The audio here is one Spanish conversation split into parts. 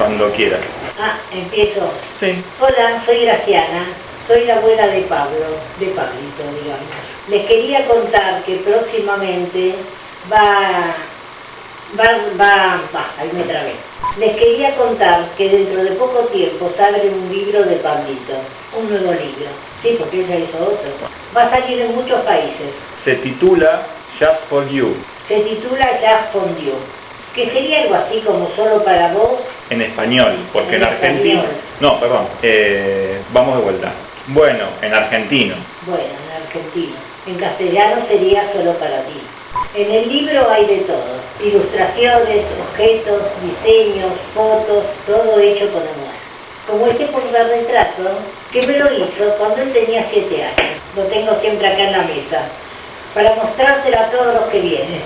Cuando quieras. Ah, empiezo. Sí. Hola, soy Graciana. Soy la abuela de Pablo, de Pablito, digamos. Les quería contar que próximamente va... Va, va, va, ahí me trabé. Les quería contar que dentro de poco tiempo sale un libro de Pablito, un nuevo libro. Sí, porque él ya hizo otro. Va a salir en muchos países. Se titula Just for You. Se titula Just for You, que sería algo así como solo para vos. En español, porque en, En argentino... No, perdón. eh, vamos de vuelta. Bueno, en argentino. Bueno, en argentino. En castellano sería solo para ti. En el libro hay de todo. Ilustraciones, objetos, diseños, fotos, todo hecho con amor. Como este portarretrato, que me lo hizo cuando él tenía 7 años. Lo tengo siempre acá en la mesa. Para mostrárselo a todos los que vienen.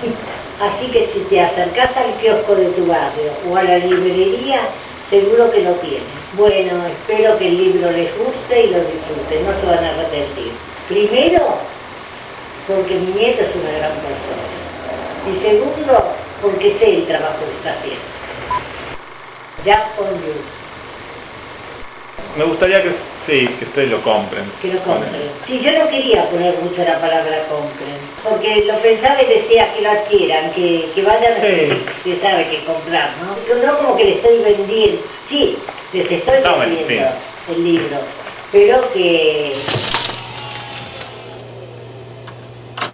Así que si te acercás al kiosco de tu barrio o a la librería, seguro que lo tienen. Bueno, espero que el libro les guste y lo disfruten, no se van a arrepentir. Primero, porque mi nieto es una gran persona. Y segundo, porque sé el trabajo que está haciendo. Ya con you, Me gustaría que sí, que ustedes lo compren. que lo compren. Sí, yo no quería poner mucho la palabra compren, porque lo pensaba y decía que lo adquieran, que, que vayan a Sí. que sabe que comprar, ¿no? No como que le estoy vendiendo, sí, les estoy vendiendo el libro, pero que